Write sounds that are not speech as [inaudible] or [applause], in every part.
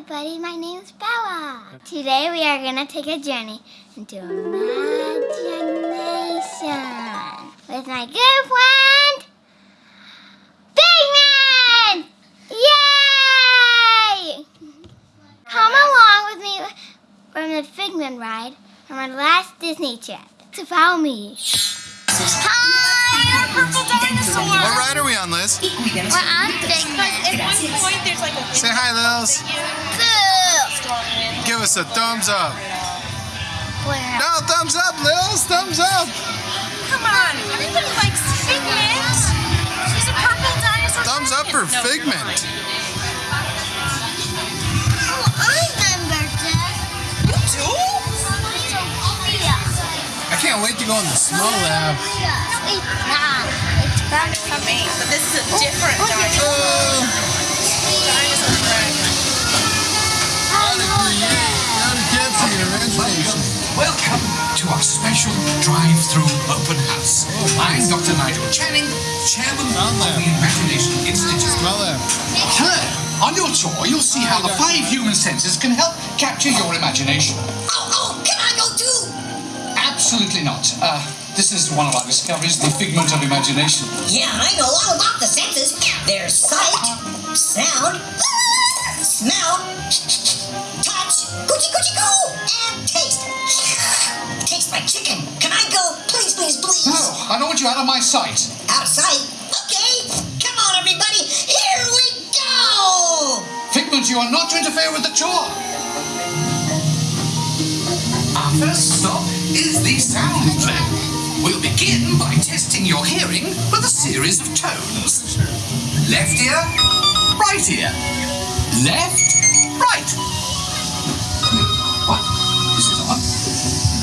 everybody, my name is Bella. Today we are going to take a journey into imagination with my good friend, Figment! Yay! Come along with me from the Figment ride from our last Disney trip. So follow me. Dinosaur! What ride are we on, Liz? We're on At one point, there's like a Say hi, Lils. Cool! Give us a thumbs up. Where? No, thumbs up, Lils. Thumbs up. Come on, everybody likes Figment. She's a purple dinosaur. Thumbs up for Figment. Oh, I remember this. You do? I can't wait to go in the snow lab. It's not. It's from I mean, but this is a different dinosaur. Oh, Dinosaur friend. how to create, how to get to your imagination. Welcome to our special drive-through open house. I'm Dr. Nigel Channing, chairman of the Imagination Institute. Smell that. Hello. On your tour, you'll see how the five human senses can help capture your imagination. Oh, oh, can I go too? Absolutely not. Uh, this is one of our discoveries, the figment of imagination. Yeah, I know all about the senses. There's sight, sound, smell, touch, coochie coochie coo, and taste. Tastes like chicken. Can I go? Please, please, please. No, I don't want you out of my sight. Out of sight. Okay. Come on, everybody. Here we go. Figment, you are not to interfere with the tour. Our first stop is the sound lab. We'll begin testing your hearing with a series of tones. Left ear, right ear. Left, right. What? This is odd.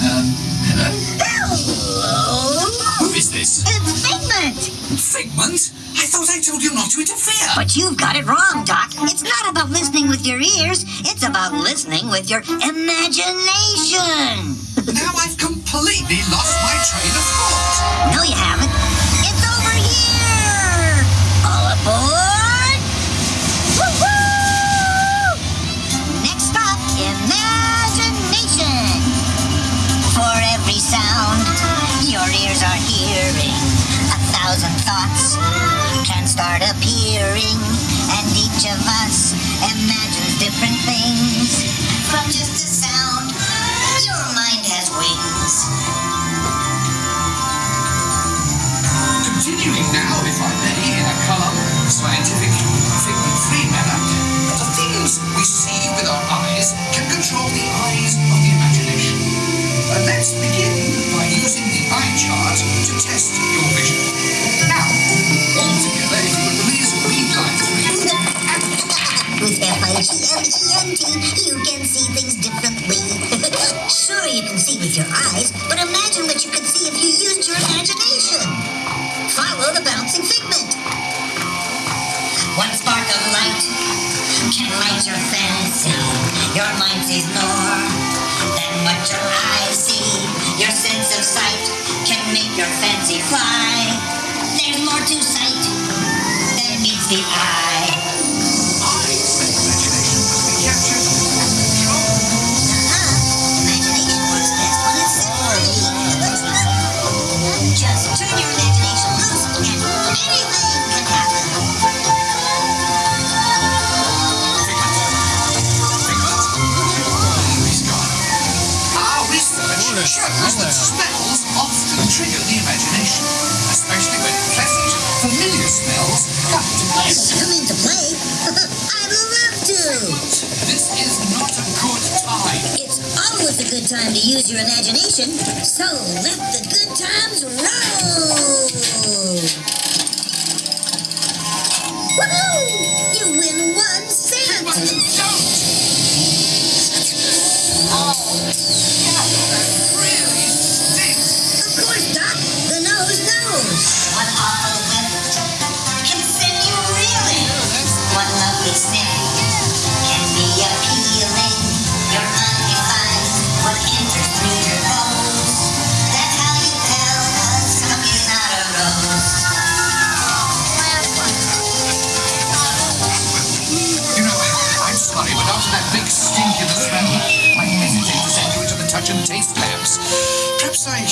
Um, hello? Hello. Who is this? It's Figment. Figment? I thought I told you not to interfere. But you've got it wrong, Doc. It's not about listening with your ears. It's about listening with your imagination. Now I've completely lost my train of thought. No, you haven't. It's over here. All aboard. Woo-hoo! Next stop, imagination. For every sound your ears are hearing, a thousand thoughts can start appearing, and each of us imagines different things. From just a 20, you can see things differently. [laughs] sure, you can see with your eyes, but imagine what you could see if you used your imagination. Follow the bouncing figment. One spark of light can light your fancy. Your mind sees more than what your eyes see. Your sense of sight can make your fancy fly. There's more to sight than meets the eye. Shows that smells often trigger the imagination, especially when pleasant, familiar smells come to play. Come into play? I'd love to. This is not a good time. It's always a good time to use your imagination, so let the good times roll.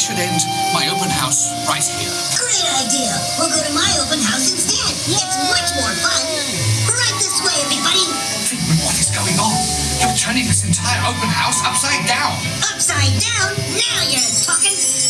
should end my open house right here. Great idea. We'll go to my open house instead. Yay. It's much more fun. Right this way, everybody. What is going on? You're turning this entire open house upside down. Upside down? Now you're talking.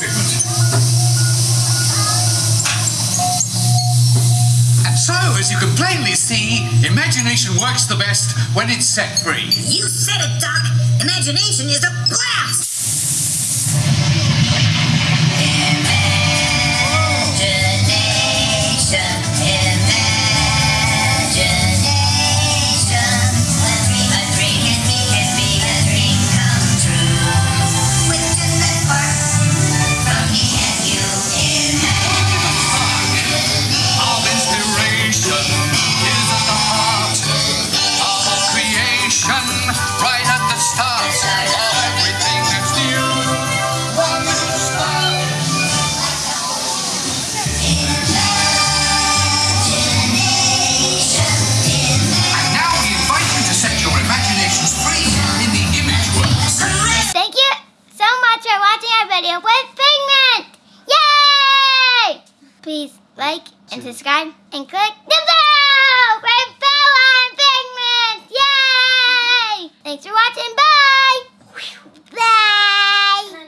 And so, as you can plainly see, imagination works the best when it's set free. You said it, Doc. Imagination is a blast! subscribe and click